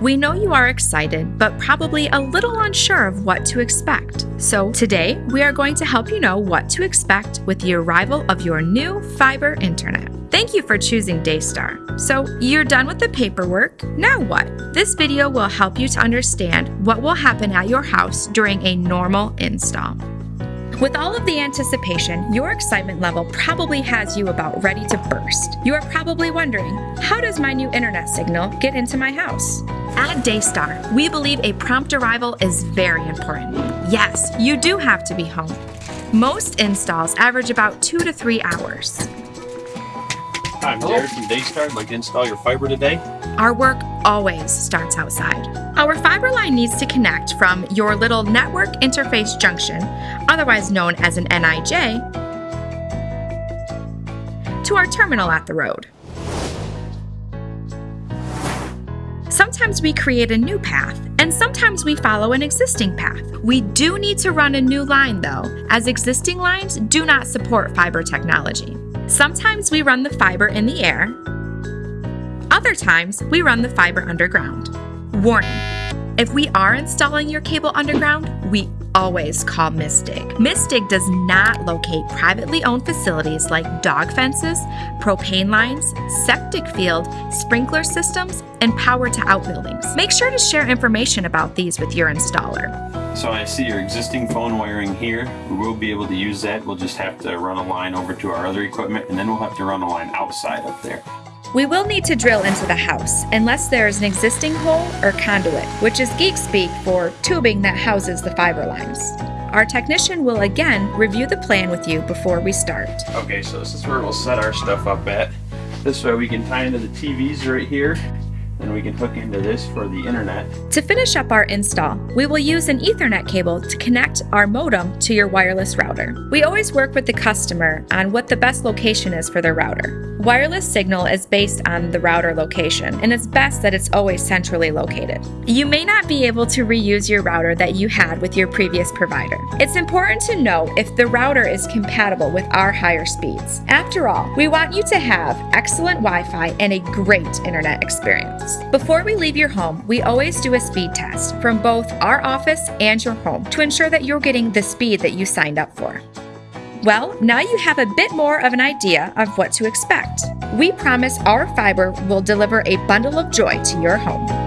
We know you are excited, but probably a little unsure of what to expect. So, today we are going to help you know what to expect with the arrival of your new fiber internet. Thank you for choosing Daystar. So, you're done with the paperwork. Now what? This video will help you to understand what will happen at your house during a normal install. With all of the anticipation, your excitement level probably has you about ready to burst. You are probably wondering, how does my new internet signal get into my house? At Daystar, we believe a prompt arrival is very important. Yes, you do have to be home. Most installs average about two to three hours. Hi, I'm Jared from Daystar. I'd like to install your fiber today. Our work always starts outside. Our fiber line needs to connect from your little network interface junction, otherwise known as an NIJ, to our terminal at the road. Sometimes we create a new path, and sometimes we follow an existing path. We do need to run a new line though, as existing lines do not support fiber technology. Sometimes we run the fiber in the air, other times we run the fiber underground. Warning, if we are installing your cable underground, we always call MISS DIG. Mistig does not locate privately owned facilities like dog fences, propane lines, septic field, sprinkler systems, and power to outbuildings. Make sure to share information about these with your installer. So I see your existing phone wiring here. We will be able to use that. We'll just have to run a line over to our other equipment and then we'll have to run a line outside up there. We will need to drill into the house unless there is an existing hole or conduit, which is geek speak for tubing that houses the fiber lines. Our technician will again review the plan with you before we start. Okay, so this is where we'll set our stuff up at. This way we can tie into the TVs right here and we can hook into this for the internet. To finish up our install, we will use an Ethernet cable to connect our modem to your wireless router. We always work with the customer on what the best location is for their router. Wireless signal is based on the router location, and it's best that it's always centrally located. You may not be able to reuse your router that you had with your previous provider. It's important to know if the router is compatible with our higher speeds. After all, we want you to have excellent Wi-Fi and a great internet experience. Before we leave your home, we always do a speed test from both our office and your home to ensure that you're getting the speed that you signed up for. Well, now you have a bit more of an idea of what to expect. We promise our fiber will deliver a bundle of joy to your home.